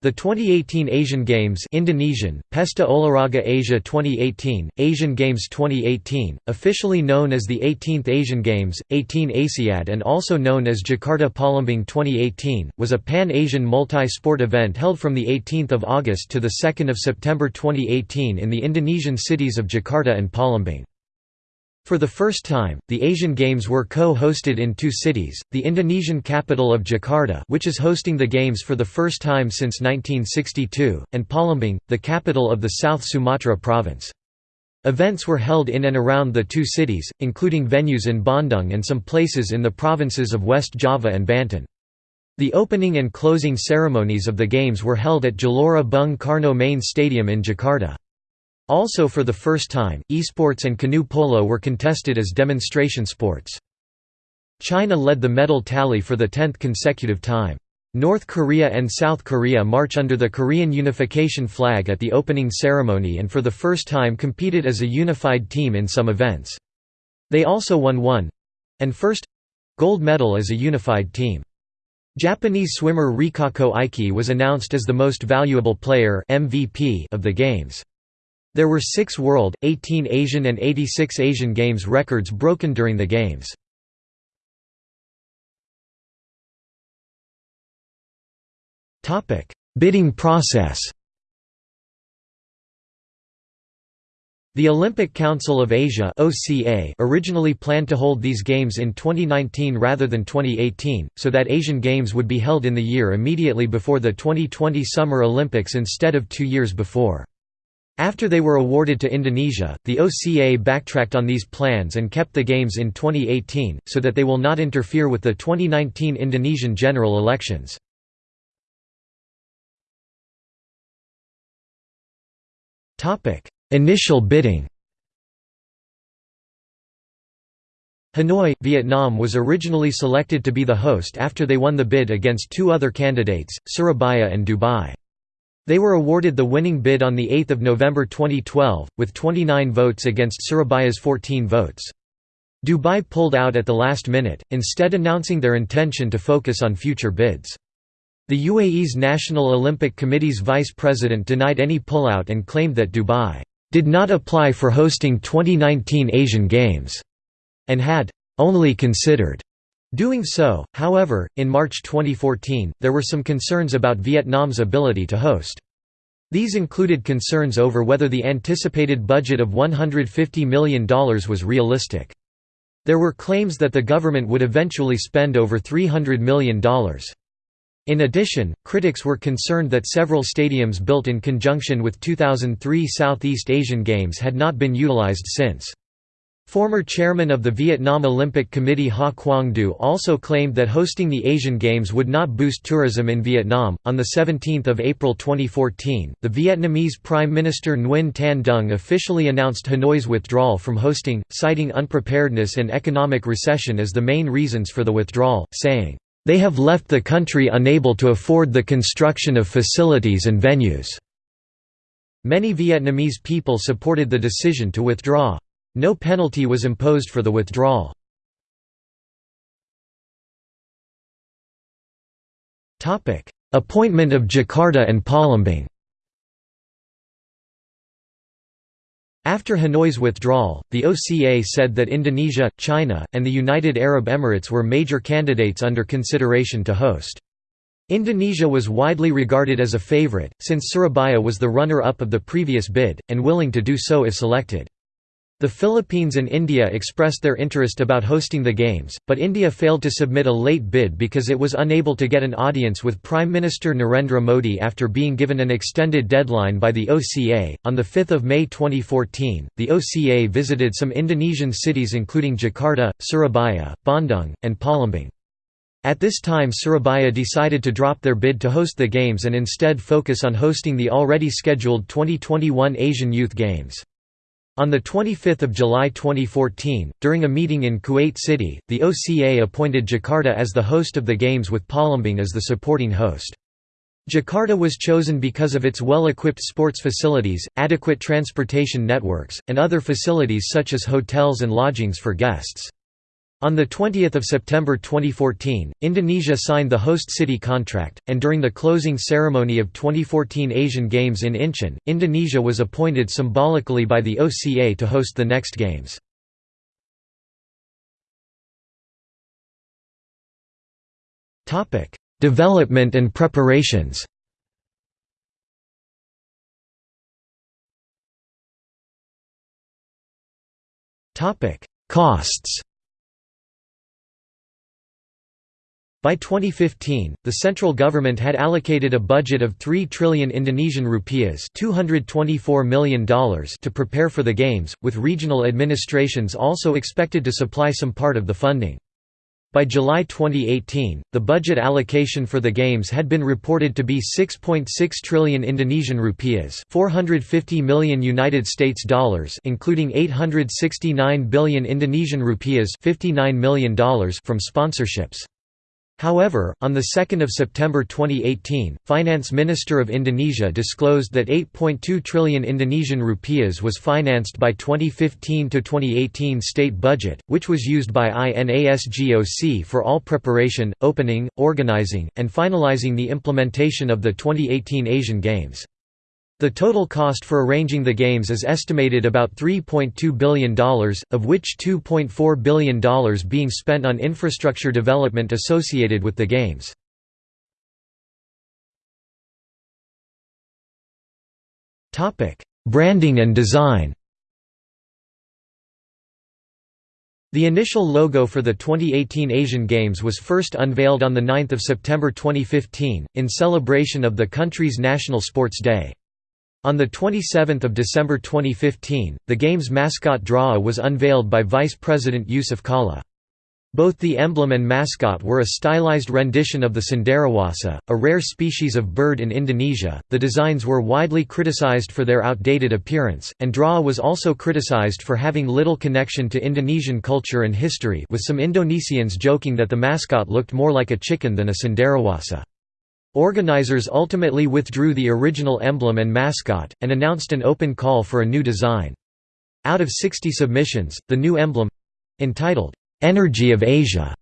The 2018 Asian Games Indonesian, Pesta Olahraga Asia 2018, Asian Games 2018, officially known as the 18th Asian Games, 18 Asiad and also known as Jakarta Palembang 2018, was a pan-Asian multi-sport event held from 18 August to 2 September 2018 in the Indonesian cities of Jakarta and Palembang. For the first time, the Asian Games were co-hosted in two cities, the Indonesian capital of Jakarta which is hosting the Games for the first time since 1962, and Palembang, the capital of the South Sumatra province. Events were held in and around the two cities, including venues in Bandung and some places in the provinces of West Java and Banten. The opening and closing ceremonies of the Games were held at Gelora Bung Karno main stadium in Jakarta. Also for the first time, esports and canoe polo were contested as demonstration sports. China led the medal tally for the tenth consecutive time. North Korea and South Korea march under the Korean unification flag at the opening ceremony and for the first time competed as a unified team in some events. They also won one—and first—gold medal as a unified team. Japanese swimmer Rikako Ikee was announced as the most valuable player MVP of the Games. There were six World, 18 Asian and 86 Asian Games records broken during the Games. Bidding process The Olympic Council of Asia (OCA) originally planned to hold these Games in 2019 rather than 2018, so that Asian Games would be held in the year immediately before the 2020 Summer Olympics instead of two years before. After they were awarded to Indonesia, the OCA backtracked on these plans and kept the Games in 2018, so that they will not interfere with the 2019 Indonesian general elections. Initial bidding Hanoi, Vietnam was originally selected to be the host after they won the bid against two other candidates, Surabaya and Dubai. They were awarded the winning bid on 8 November 2012, with 29 votes against Surabaya's 14 votes. Dubai pulled out at the last minute, instead announcing their intention to focus on future bids. The UAE's National Olympic Committee's vice president denied any pullout and claimed that Dubai did not apply for hosting 2019 Asian Games and had only considered doing so. However, in March 2014, there were some concerns about Vietnam's ability to host. These included concerns over whether the anticipated budget of $150 million was realistic. There were claims that the government would eventually spend over $300 million. In addition, critics were concerned that several stadiums built in conjunction with 2003 Southeast Asian Games had not been utilized since. Former chairman of the Vietnam Olympic Committee Ha Quang Du also claimed that hosting the Asian Games would not boost tourism in Vietnam. On 17 April 2014, the Vietnamese Prime Minister Nguyen Tan Dung officially announced Hanoi's withdrawal from hosting, citing unpreparedness and economic recession as the main reasons for the withdrawal, saying, They have left the country unable to afford the construction of facilities and venues. Many Vietnamese people supported the decision to withdraw. No penalty was imposed for the withdrawal. Appointment of Jakarta and Palembang After Hanoi's withdrawal, the OCA said that Indonesia, China, and the United Arab Emirates were major candidates under consideration to host. Indonesia was widely regarded as a favorite, since Surabaya was the runner-up of the previous bid, and willing to do so if selected. The Philippines and India expressed their interest about hosting the Games, but India failed to submit a late bid because it was unable to get an audience with Prime Minister Narendra Modi after being given an extended deadline by the OCA. On 5 May 2014, the OCA visited some Indonesian cities including Jakarta, Surabaya, Bandung, and Palembang. At this time Surabaya decided to drop their bid to host the Games and instead focus on hosting the already scheduled 2021 Asian Youth Games. On 25 July 2014, during a meeting in Kuwait City, the OCA appointed Jakarta as the host of the Games with Palembang as the supporting host. Jakarta was chosen because of its well-equipped sports facilities, adequate transportation networks, and other facilities such as hotels and lodgings for guests. On 20 September 2014, Indonesia signed the host city contract, and during the closing ceremony of 2014 Asian Games in Incheon, Indonesia was appointed symbolically by the OCA to host the next Games. Development and preparations Costs By 2015, the central government had allocated a budget of 3 trillion Indonesian rupiahs $224 million to prepare for the Games, with regional administrations also expected to supply some part of the funding. By July 2018, the budget allocation for the Games had been reported to be 6.6 trillion Indonesian rupiahs 450 million United States dollars including 869 billion Indonesian rupiahs $59 million from sponsorships. However, on 2 September 2018, Finance Minister of Indonesia disclosed that 8.2 trillion Indonesian rupiahs was financed by 2015–2018 state budget, which was used by INASGOC for all preparation, opening, organizing, and finalizing the implementation of the 2018 Asian Games. The total cost for arranging the Games is estimated about $3.2 billion, of which $2.4 billion being spent on infrastructure development associated with the Games. Branding and design The initial logo for the 2018 Asian Games was first unveiled on 9 September 2015, in celebration of the country's National Sports Day. On 27 December 2015, the game's mascot Drawa was unveiled by Vice President Jusuf Kalla. Both the emblem and mascot were a stylized rendition of the cenderawasih, a rare species of bird in Indonesia. The designs were widely criticized for their outdated appearance, and Drawa was also criticized for having little connection to Indonesian culture and history, with some Indonesians joking that the mascot looked more like a chicken than a cenderawasih. Organizers ultimately withdrew the original emblem and mascot, and announced an open call for a new design. Out of 60 submissions, the new emblem—entitled, "'Energy of Asia'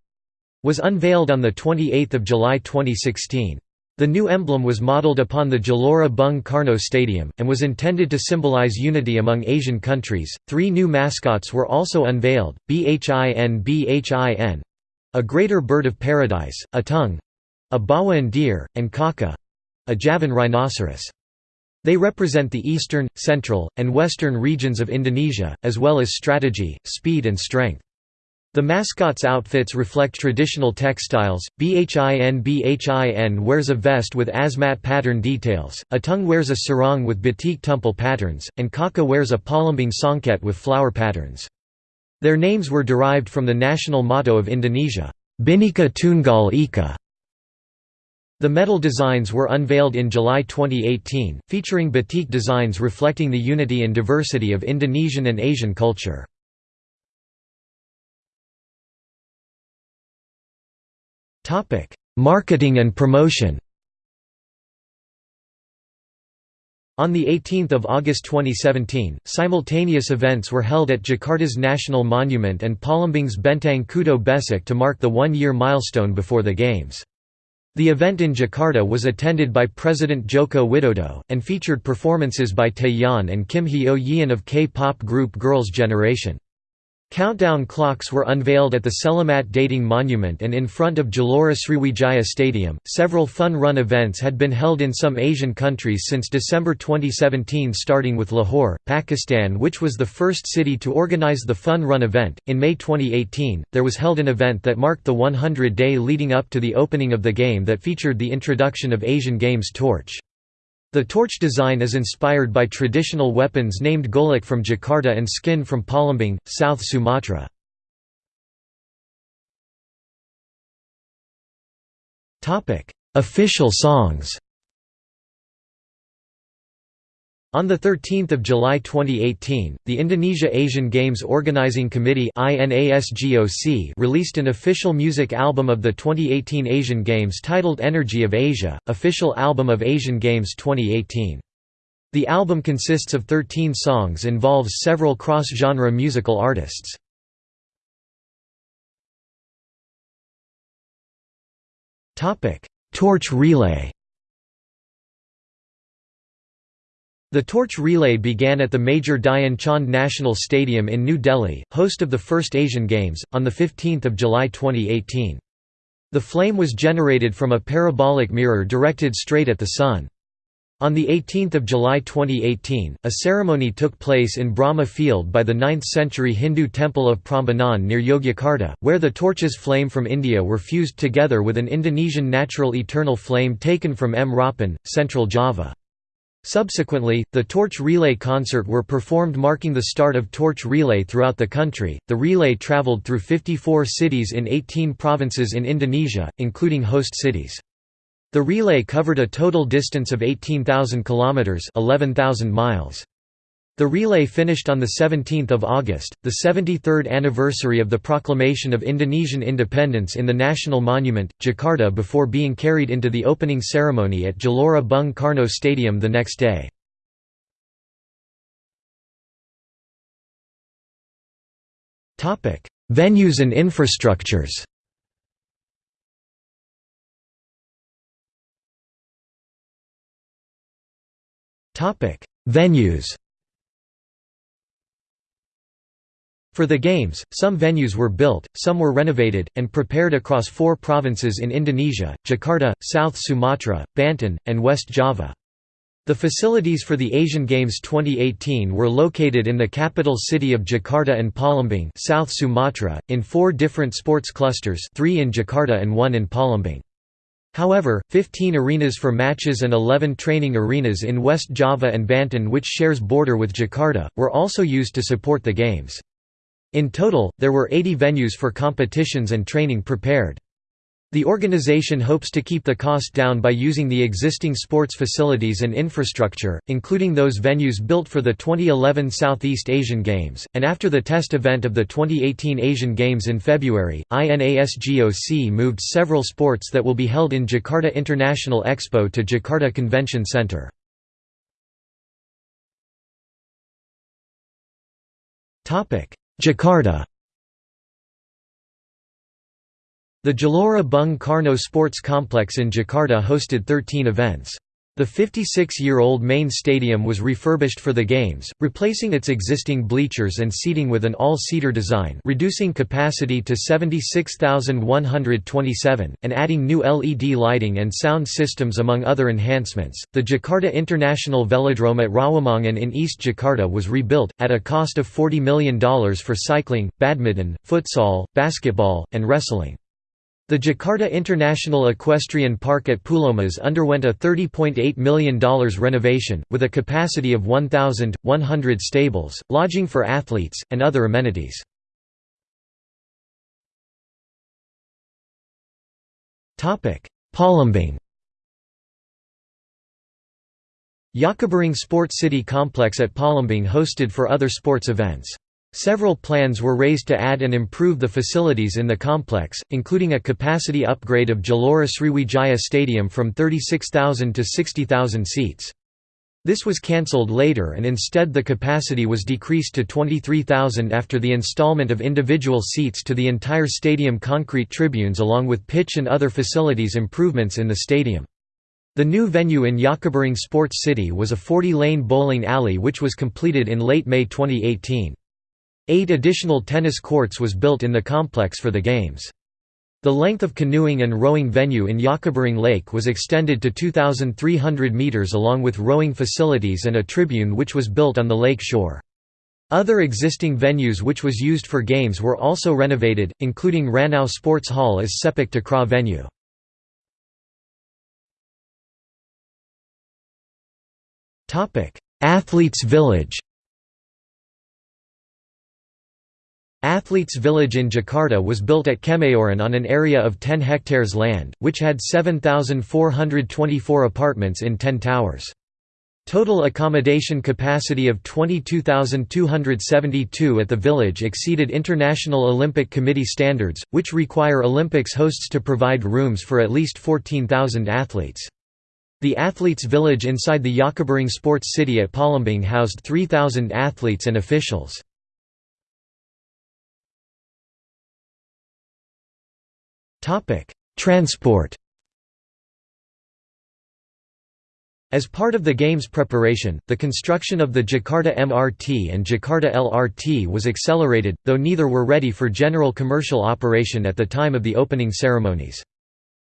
was unveiled on 28 July 2016. The new emblem was modeled upon the Gelora Bung Karno Stadium, and was intended to symbolize unity among Asian countries. Three new mascots were also unveiled Bhin Bhin, a greater bird of paradise, Atung, a Bawean deer, and Kaka—a Javan rhinoceros. They represent the eastern, central, and western regions of Indonesia, as well as strategy, speed and strength. The mascots' outfits reflect traditional textiles, Bhin Bhin wears a vest with Asmat pattern details, Atung wears a sarong with batik tumpal patterns, and Kaka wears a palembang songket with flower patterns. Their names were derived from the national motto of Indonesia, Bhinneka Tunggal Ika, the medal designs were unveiled in July 2018, featuring batik designs reflecting the unity and diversity of Indonesian and Asian culture. Marketing and promotion On 18 August 2017, simultaneous events were held at Jakarta's National Monument and Palembang's Benteng Kuto Besak to mark the one-year milestone before the Games. The event in Jakarta was attended by President Joko Widodo, and featured performances by Taeyeon and Kim Hyo Yeon of K-pop group Girls' Generation. Countdown clocks were unveiled at the Selamat Datang Monument and in front of Gelora Sriwijaya Stadium. Several fun run events had been held in some Asian countries since December 2017, starting with Lahore, Pakistan, which was the first city to organize the fun run event. In May 2018, there was held an event that marked the 100 day leading up to the opening of the game that featured the introduction of Asian Games torch. The torch design is inspired by traditional weapons named golok from Jakarta and skin from Palembang, South Sumatra. Official songs On 13 July 2018, the Indonesia Asian Games Organizing Committee released an official music album of the 2018 Asian Games titled Energy of Asia, official album of Asian Games 2018. The album consists of 13 songs involves several cross-genre musical artists. Torch relay The torch relay began at the Major Dhyan Chand National Stadium in New Delhi, host of the first Asian Games, on 15 July 2018. The flame was generated from a parabolic mirror directed straight at the sun. On 18 July 2018, a ceremony took place in Brahma Field by the 9th-century Hindu temple of Prambanan near Yogyakarta, where the torches flame from India were fused together with an Indonesian natural eternal flame taken from Mrapen, Central Java. Subsequently, the Torch Relay concert were performed marking the start of Torch Relay throughout the country. The relay traveled through 54 cities in 18 provinces in Indonesia, including host cities. The relay covered a total distance of 18,000 kilometers, 11,000 miles. The relay finished on 17 August, the 73rd anniversary of the proclamation of Indonesian independence in the National Monument, Jakarta before being carried into the opening ceremony at Gelora Bung Karno Stadium the next day. Venues and infrastructures Venues For the Games, some venues were built, some were renovated, and prepared across four provinces in Indonesia, Jakarta, South Sumatra, Banten, and West Java. The facilities for the Asian Games 2018 were located in the capital city of Jakarta and Palembang South Sumatra, in four different sports clusters three in Jakarta and one in Palembang. However, 15 arenas for matches and 11 training arenas in West Java and Banten which shares border with Jakarta, were also used to support the Games. In total, there were 80 venues for competitions and training prepared. The organization hopes to keep the cost down by using the existing sports facilities and infrastructure, including those venues built for the 2011 Southeast Asian Games, and after the test event of the 2018 Asian Games in February, INASGOC moved several sports that will be held in Jakarta International Expo to Jakarta Convention Center. Jakarta The Gelora Bung Karno Sports Complex in Jakarta hosted 13 events. The 56-year-old main stadium was refurbished for the Games, replacing its existing bleachers and seating with an all-seater design reducing capacity to 76,127, and adding new LED lighting and sound systems among other enhancements. The Jakarta International Velodrome at Rawamangun in East Jakarta was rebuilt, at a cost of $40 million for cycling, badminton, futsal, basketball, and wrestling. The Jakarta International Equestrian Park at Pulomas underwent a $30.8 million renovation, with a capacity of 1,100 stables, lodging for athletes, and other amenities. Palembang Jakabaring Sports City Complex at Palembang hosted for other sports events. Several plans were raised to add and improve the facilities in the complex, including a capacity upgrade of Gelora Sriwijaya Stadium from 36,000 to 60,000 seats. This was cancelled later and instead the capacity was decreased to 23,000 after the installment of individual seats to the entire stadium concrete tribunes along with pitch and other facilities improvements in the stadium. The new venue in Jakabaring Sports City was a 40-lane bowling alley which was completed in late May 2018. Eight additional tennis courts was built in the complex for the Games. The length of canoeing and rowing venue in Jakabaring Lake was extended to 2,300 metres along with rowing facilities and a tribune which was built on the lake shore. Other existing venues which was used for games were also renovated, including Ranau Sports Hall as Sepak Takraw venue. Athletes Village Athletes Village in Jakarta was built at Kemayoran on an area of 10 hectares land, which had 7,424 apartments in 10 towers. Total accommodation capacity of 22,272 at the village exceeded International Olympic Committee standards, which require Olympics hosts to provide rooms for at least 14,000 athletes. The Athletes Village inside the Jakabaring Sports City at Palembang housed 3,000 athletes and officials. Transport As part of the game's preparation, the construction of the Jakarta MRT and Jakarta LRT was accelerated, though neither were ready for general commercial operation at the time of the opening ceremonies.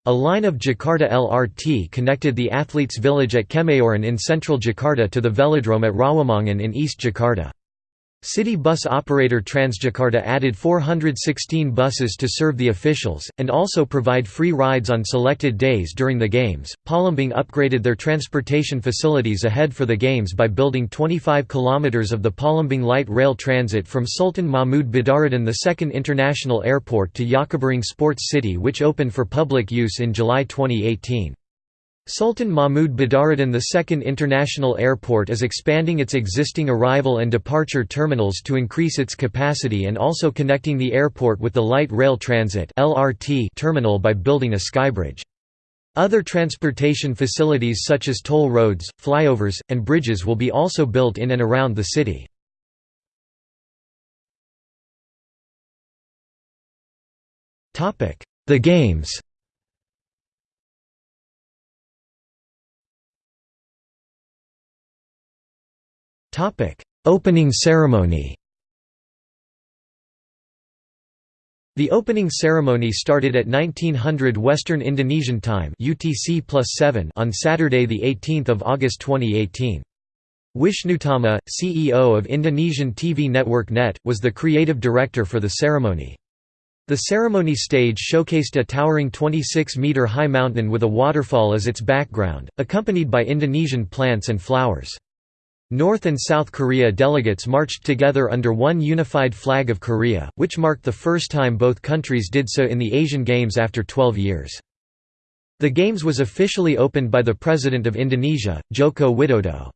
A line of Jakarta LRT connected the athletes' village at Kemayoran in central Jakarta to the velodrome at Rawamangun in East Jakarta. City bus operator Transjakarta added 416 buses to serve the officials, and also provide free rides on selected days during the Games. Palembang upgraded their transportation facilities ahead for the Games by building 25 km of the Palembang Light Rail Transit from Sultan Mahmud Badaruddin II International Airport to Jakabaring Sports City, which opened for public use in July 2018. Sultan Mahmud Badaruddin II International Airport is expanding its existing arrival and departure terminals to increase its capacity and also connecting the airport with the Light Rail Transit terminal by building a skybridge. Other transportation facilities such as toll roads, flyovers, and bridges will be also built in and around the city. The Games Opening ceremony The opening ceremony started at 1900 Western Indonesian Time UTC on Saturday 18 August 2018. Wishnutama, CEO of Indonesian TV network NET, was the creative director for the ceremony. The ceremony stage showcased a towering 26-metre high mountain with a waterfall as its background, accompanied by Indonesian plants and flowers. North and South Korea delegates marched together under one unified flag of Korea, which marked the first time both countries did so in the Asian Games after 12 years. The Games was officially opened by the President of Indonesia, Joko Widodo.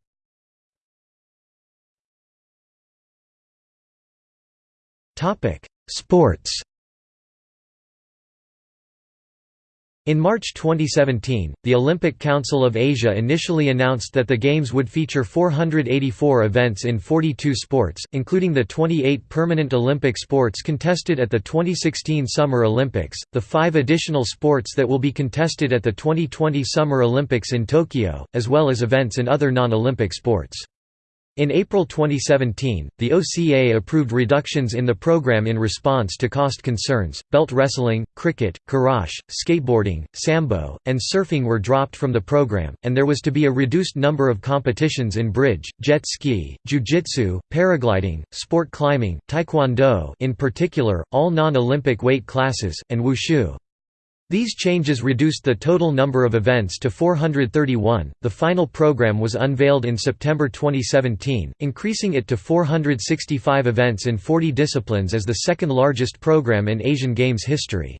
Sports In March 2017, the Olympic Council of Asia initially announced that the Games would feature 484 events in 42 sports, including the 28 permanent Olympic sports contested at the 2016 Summer Olympics, the five additional sports that will be contested at the 2020 Summer Olympics in Tokyo, as well as events in other non-Olympic sports. In April 2017, the OCA approved reductions in the program in response to cost concerns. Belt wrestling, cricket, karate, skateboarding, sambo, and surfing were dropped from the program, and there was to be a reduced number of competitions in bridge, jet ski, jiu-jitsu, paragliding, sport climbing, taekwondo in particular, all non-Olympic weight classes, and wushu. These changes reduced the total number of events to 431. The final program was unveiled in September 2017, increasing it to 465 events in 40 disciplines as the second largest program in Asian Games history.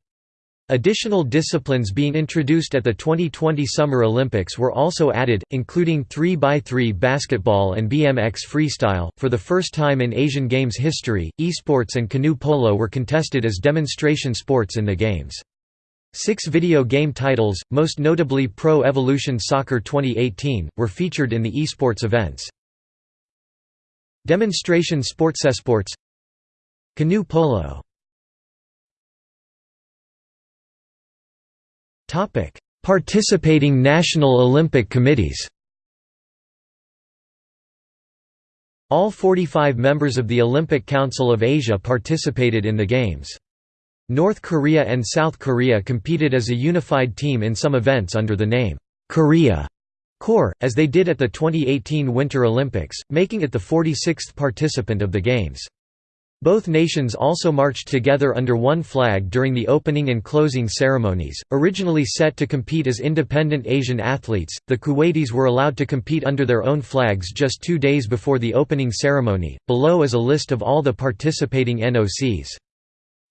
Additional disciplines being introduced at the 2020 Summer Olympics were also added, including 3x3 basketball and BMX freestyle. For the first time in Asian Games history, esports and canoe polo were contested as demonstration sports in the Games. Six video game titles, most notably Pro Evolution Soccer 2018, were featured in the esports events. Demonstration sports esports Canoe polo Participating national Olympic committees All 45 members of the Olympic Council of Asia participated in the Games. North Korea and South Korea competed as a unified team in some events under the name, Korea Corps, as they did at the 2018 Winter Olympics, making it the 46th participant of the Games. Both nations also marched together under one flag during the opening and closing ceremonies. Originally set to compete as independent Asian athletes, the Kuwaitis were allowed to compete under their own flags just two days before the opening ceremony. Below is a list of all the participating NOCs.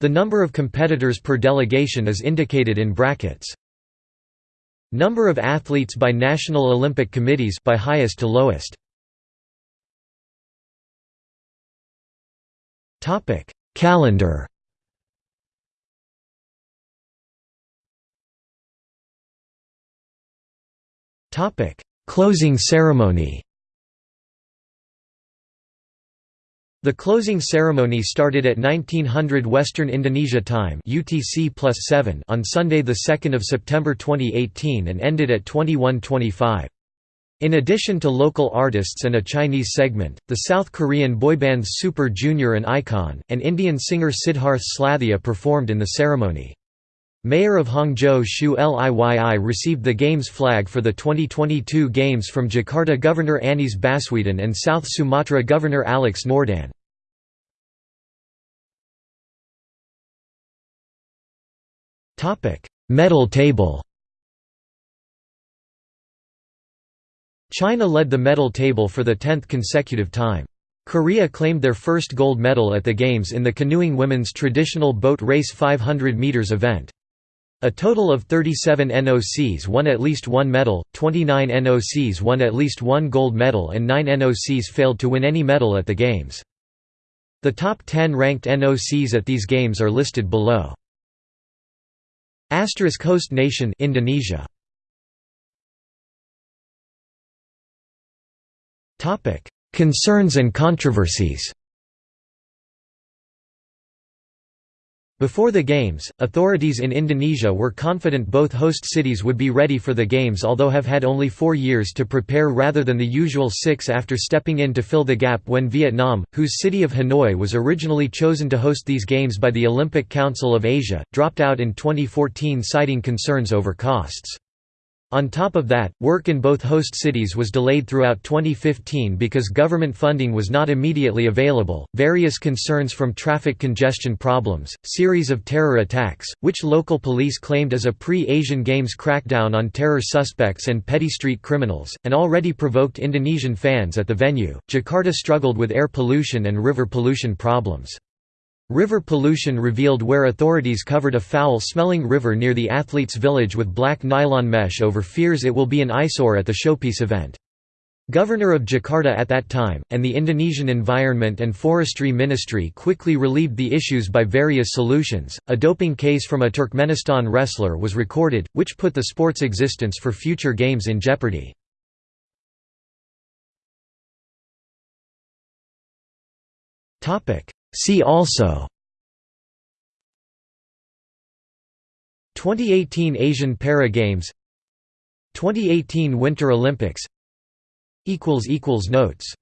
The number of competitors per delegation is indicated in brackets. Number of athletes by National Olympic Committees by highest to lowest. Topic: Calendar. Topic: Closing ceremony. The closing ceremony started at 1900 Western Indonesia time UTC on Sunday 2 September 2018 and ended at 21.25. In addition to local artists and a Chinese segment, the South Korean boybands Super Junior and iKON, and Indian singer Siddharth Slathia performed in the ceremony. Mayor of Hangzhou Xu Liyi received the Games flag for the 2022 Games from Jakarta Governor Anies Baswedan and South Sumatra Governor Alex Noerdin. Medal table China led the medal table for the tenth consecutive time. Korea claimed their first gold medal at the Games in the canoeing women's traditional boat race 500 meters event. A total of 37 NOCs won at least one medal, 29 NOCs won at least one gold medal and 9 NOCs failed to win any medal at the Games. The top 10 ranked NOCs at these games are listed below. Asterisk host nation Indonesia Concerns and controversies. Before the Games, authorities in Indonesia were confident both host cities would be ready for the Games although have had only four years to prepare rather than the usual six after stepping in to fill the gap when Vietnam, whose city of Hanoi was originally chosen to host these Games by the Olympic Council of Asia, dropped out in 2014 citing concerns over costs. On top of that, work in both host cities was delayed throughout 2015 because government funding was not immediately available. Various concerns from traffic congestion problems, series of terror attacks, which local police claimed as a pre-Asian Games crackdown on terror suspects and petty street criminals, and already provoked Indonesian fans at the venue. Jakarta struggled with air pollution and river pollution problems. River pollution revealed where authorities covered a foul-smelling river near the athletes' village with black nylon mesh over fears it will be an eyesore at the showpiece event. Governor of Jakarta at that time, and the Indonesian Environment and Forestry Ministry quickly relieved the issues by various solutions. A doping case from a Turkmenistan wrestler was recorded, which put the sport's existence for future games in jeopardy. See also 2018 Asian Para Games 2018 Winter Olympics Notes